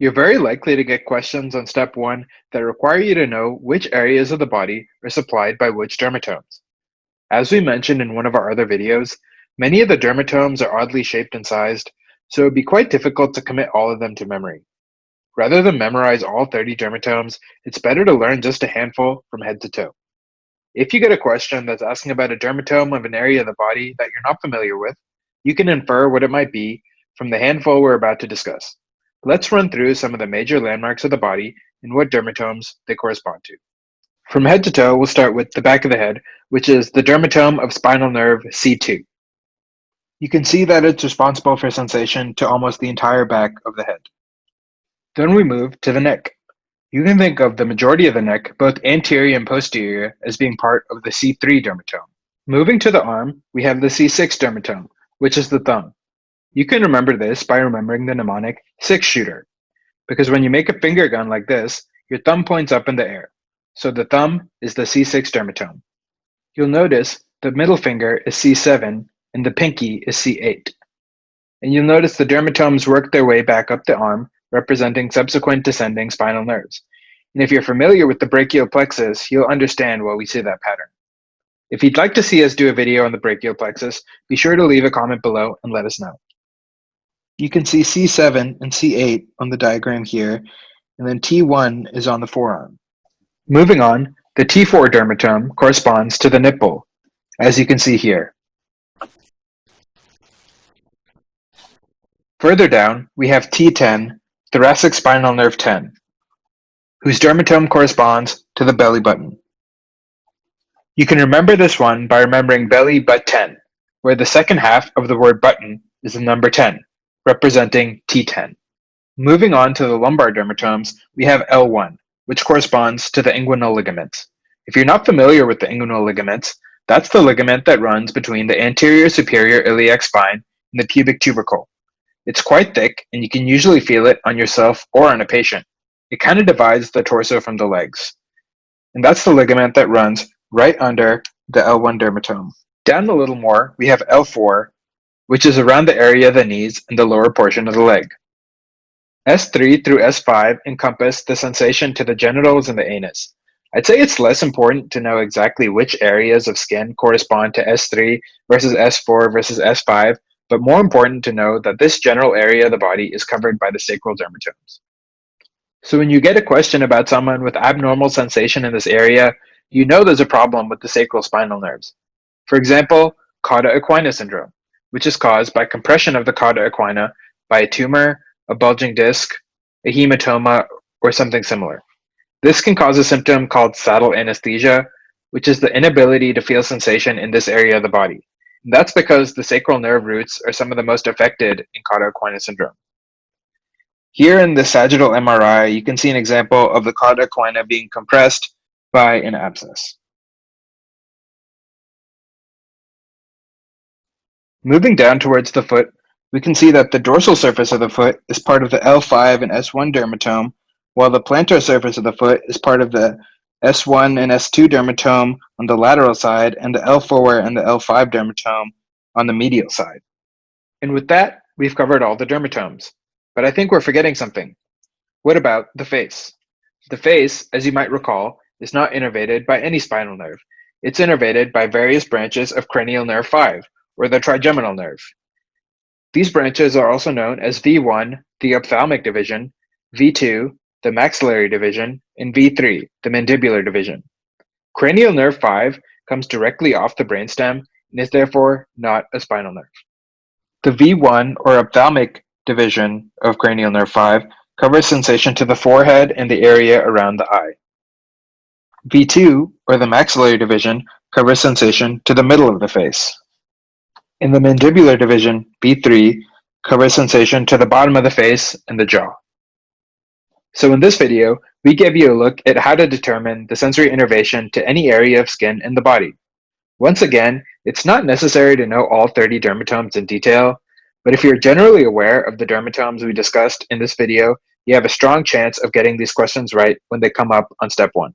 You're very likely to get questions on step one that require you to know which areas of the body are supplied by which dermatomes. As we mentioned in one of our other videos, many of the dermatomes are oddly shaped and sized, so it would be quite difficult to commit all of them to memory. Rather than memorize all 30 dermatomes, it's better to learn just a handful from head to toe. If you get a question that's asking about a dermatome of an area of the body that you're not familiar with, you can infer what it might be from the handful we're about to discuss. Let's run through some of the major landmarks of the body and what dermatomes they correspond to. From head to toe, we'll start with the back of the head, which is the dermatome of spinal nerve C2. You can see that it's responsible for sensation to almost the entire back of the head. Then we move to the neck. You can think of the majority of the neck, both anterior and posterior, as being part of the C3 dermatome. Moving to the arm, we have the C6 dermatome, which is the thumb. You can remember this by remembering the mnemonic six shooter, because when you make a finger gun like this, your thumb points up in the air. So the thumb is the C6 dermatome. You'll notice the middle finger is C7 and the pinky is C8. And you'll notice the dermatomes work their way back up the arm, representing subsequent descending spinal nerves. And if you're familiar with the brachial plexus, you'll understand why we see that pattern. If you'd like to see us do a video on the brachial plexus, be sure to leave a comment below and let us know. You can see C7 and C8 on the diagram here, and then T1 is on the forearm. Moving on, the T4 dermatome corresponds to the nipple, as you can see here. Further down, we have T10, thoracic spinal nerve 10, whose dermatome corresponds to the belly button. You can remember this one by remembering belly but 10, where the second half of the word button is the number 10 representing T10. Moving on to the lumbar dermatomes, we have L1, which corresponds to the inguinal ligament. If you're not familiar with the inguinal ligaments, that's the ligament that runs between the anterior superior iliac spine and the pubic tubercle. It's quite thick, and you can usually feel it on yourself or on a patient. It kind of divides the torso from the legs. And that's the ligament that runs right under the L1 dermatome. Down a little more, we have L4, which is around the area of the knees and the lower portion of the leg. S3 through S5 encompass the sensation to the genitals and the anus. I'd say it's less important to know exactly which areas of skin correspond to S3 versus S4 versus S5, but more important to know that this general area of the body is covered by the sacral dermatomes. So when you get a question about someone with abnormal sensation in this area, you know there's a problem with the sacral spinal nerves. For example, cauda equina syndrome which is caused by compression of the cauda equina by a tumor, a bulging disc, a hematoma, or something similar. This can cause a symptom called saddle anesthesia, which is the inability to feel sensation in this area of the body. And that's because the sacral nerve roots are some of the most affected in cauda equina syndrome. Here in the sagittal MRI, you can see an example of the cauda equina being compressed by an abscess. Moving down towards the foot, we can see that the dorsal surface of the foot is part of the L5 and S1 dermatome, while the plantar surface of the foot is part of the S1 and S2 dermatome on the lateral side and the L4 and the L5 dermatome on the medial side. And with that, we've covered all the dermatomes. But I think we're forgetting something. What about the face? The face, as you might recall, is not innervated by any spinal nerve. It's innervated by various branches of cranial nerve 5, or the trigeminal nerve. These branches are also known as V1, the ophthalmic division, V2, the maxillary division, and V3, the mandibular division. Cranial nerve 5 comes directly off the brainstem and is therefore not a spinal nerve. The V1 or ophthalmic division of cranial nerve 5 covers sensation to the forehead and the area around the eye. V2 or the maxillary division covers sensation to the middle of the face. In the mandibular division, V3 covers sensation to the bottom of the face and the jaw. So in this video, we give you a look at how to determine the sensory innervation to any area of skin in the body. Once again, it's not necessary to know all 30 dermatomes in detail, but if you're generally aware of the dermatomes we discussed in this video, you have a strong chance of getting these questions right when they come up on step one.